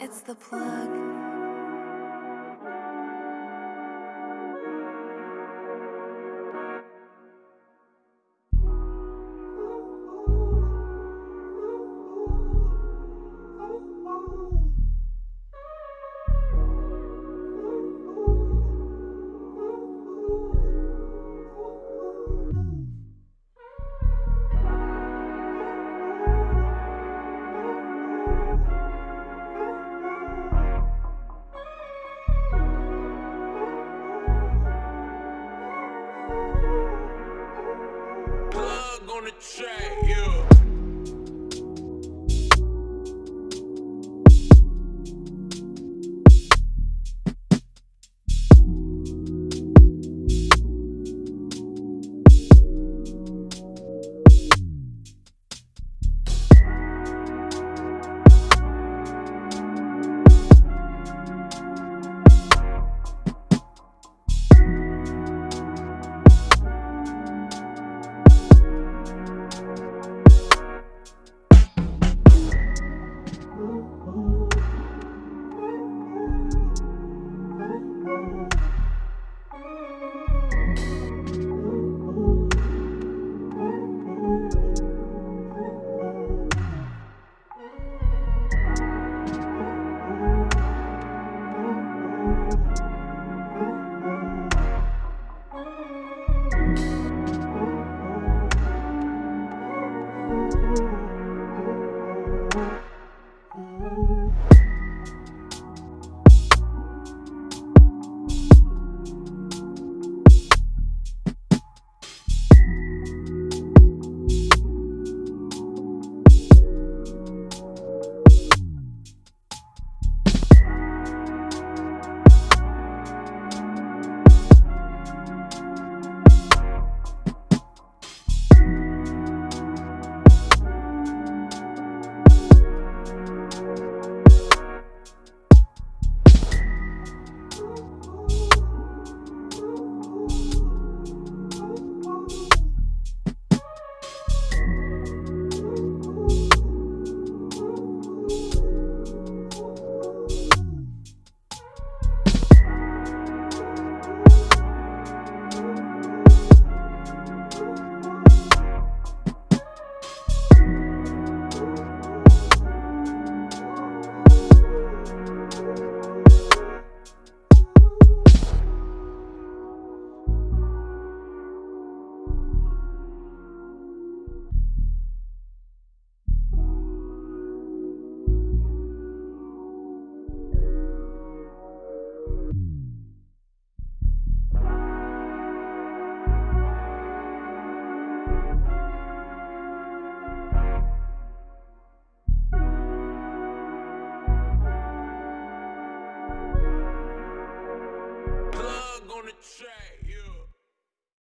it's the plug. On the track, yeah. track.